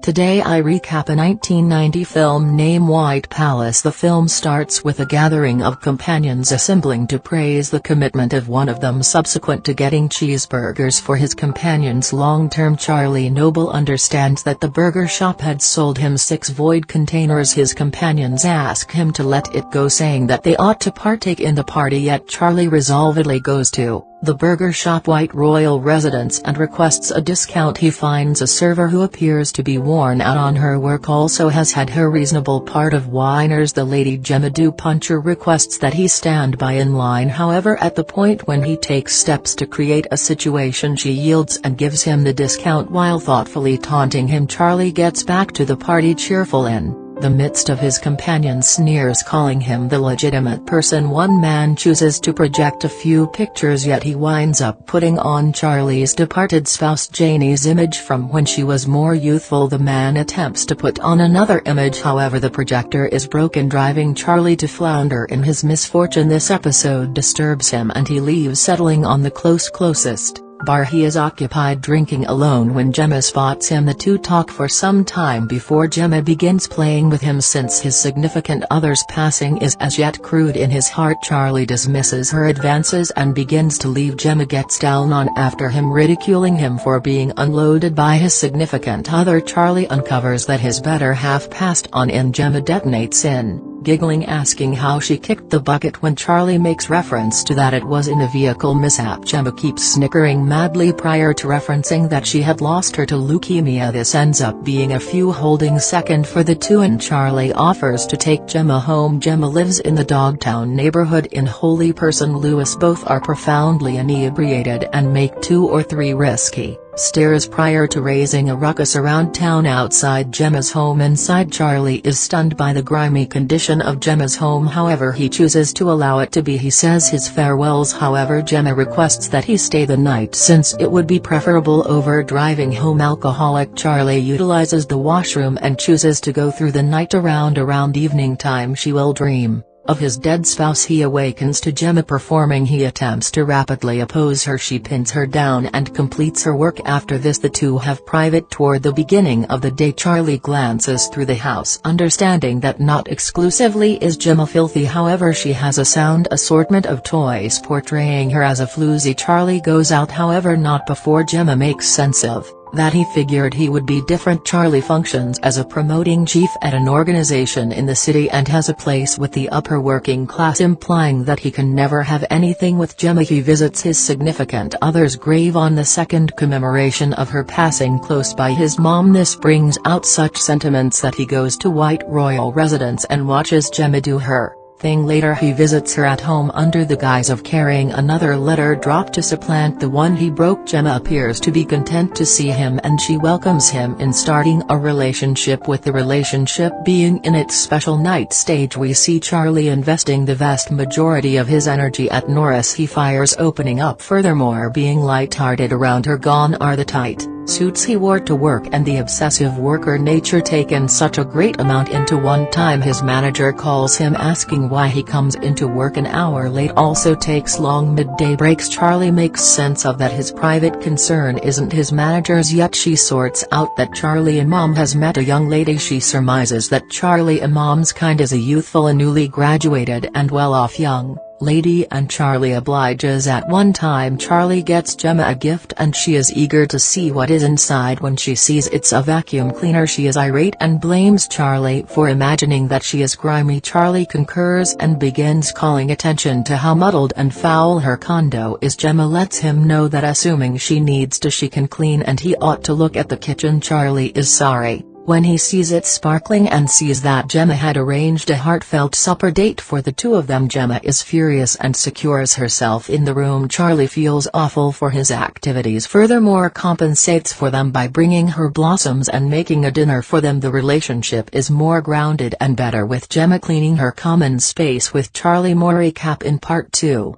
Today I recap a 1990 film named White Palace. The film starts with a gathering of companions assembling to praise the commitment of one of them subsequent to getting cheeseburgers for his companions long-term Charlie Noble understands that the burger shop had sold him six void containers his companions ask him to let it go saying that they ought to partake in the party yet Charlie resolvedly goes to the burger shop White Royal residence and requests a discount. He finds a server who appears to be worn out on her work also has had her reasonable part of whiners. The lady Gemma Puncher requests that he stand by in line. However at the point when he takes steps to create a situation she yields and gives him the discount while thoughtfully taunting him. Charlie gets back to the party cheerful in the midst of his companion's sneers calling him the legitimate person one man chooses to project a few pictures yet he winds up putting on Charlie's departed spouse Janie's image from when she was more youthful. The man attempts to put on another image however the projector is broken driving Charlie to flounder in his misfortune. This episode disturbs him and he leaves settling on the close closest bar he is occupied drinking alone when Gemma spots him the two talk for some time before Gemma begins playing with him since his significant other's passing is as yet crude in his heart. Charlie dismisses her advances and begins to leave. Gemma gets down on after him ridiculing him for being unloaded by his significant other. Charlie uncovers that his better half passed on and Gemma detonates in giggling asking how she kicked the bucket when Charlie makes reference to that it was in a vehicle mishap. Gemma keeps snickering madly prior to referencing that she had lost her to leukemia. This ends up being a few holding second for the two and Charlie offers to take Gemma home. Gemma lives in the Dogtown neighborhood in Holy Person Lewis. Both are profoundly inebriated and make two or three risky Stares prior to raising a ruckus around town outside Gemma's home inside Charlie is stunned by the grimy condition of Gemma's home however he chooses to allow it to be. He says his farewells however Gemma requests that he stay the night since it would be preferable over driving home alcoholic Charlie utilizes the washroom and chooses to go through the night around around evening time she will dream of his dead spouse he awakens to Gemma performing he attempts to rapidly oppose her. She pins her down and completes her work. After this the two have private toward the beginning of the day. Charlie glances through the house understanding that not exclusively is Gemma filthy. However she has a sound assortment of toys portraying her as a floozy. Charlie goes out however not before Gemma makes sense of that he figured he would be different Charlie functions as a promoting chief at an organization in the city and has a place with the upper working class implying that he can never have anything with Gemma. He visits his significant other's grave on the second commemoration of her passing close by. His mom this brings out such sentiments that he goes to White Royal residence and watches Gemma do her thing later he visits her at home under the guise of carrying another letter dropped to supplant the one he broke. Gemma appears to be content to see him and she welcomes him in starting a relationship with the relationship being in its special night stage. We see Charlie investing the vast majority of his energy at Norris. He fires opening up furthermore being light-hearted around her. Gone are the tight suits he wore to work and the obsessive worker nature taken such a great amount into one time his manager calls him asking why he comes into work an hour late also takes long midday breaks. Charlie makes sense of that his private concern isn't his manager's yet she sorts out that Charlie Imam has met a young lady. She surmises that Charlie Imam's kind is a youthful and newly graduated and well-off young Lady and Charlie obliges at one time Charlie gets Gemma a gift and she is eager to see what is inside. When she sees it's a vacuum cleaner she is irate and blames Charlie for imagining that she is grimy. Charlie concurs and begins calling attention to how muddled and foul her condo is. Gemma lets him know that assuming she needs to she can clean and he ought to look at the kitchen. Charlie is sorry. When he sees it sparkling and sees that Gemma had arranged a heartfelt supper date for the two of them Gemma is furious and secures herself in the room. Charlie feels awful for his activities. Furthermore compensates for them by bringing her blossoms and making a dinner for them. The relationship is more grounded and better with Gemma cleaning her common space with Charlie Mori cap in part 2.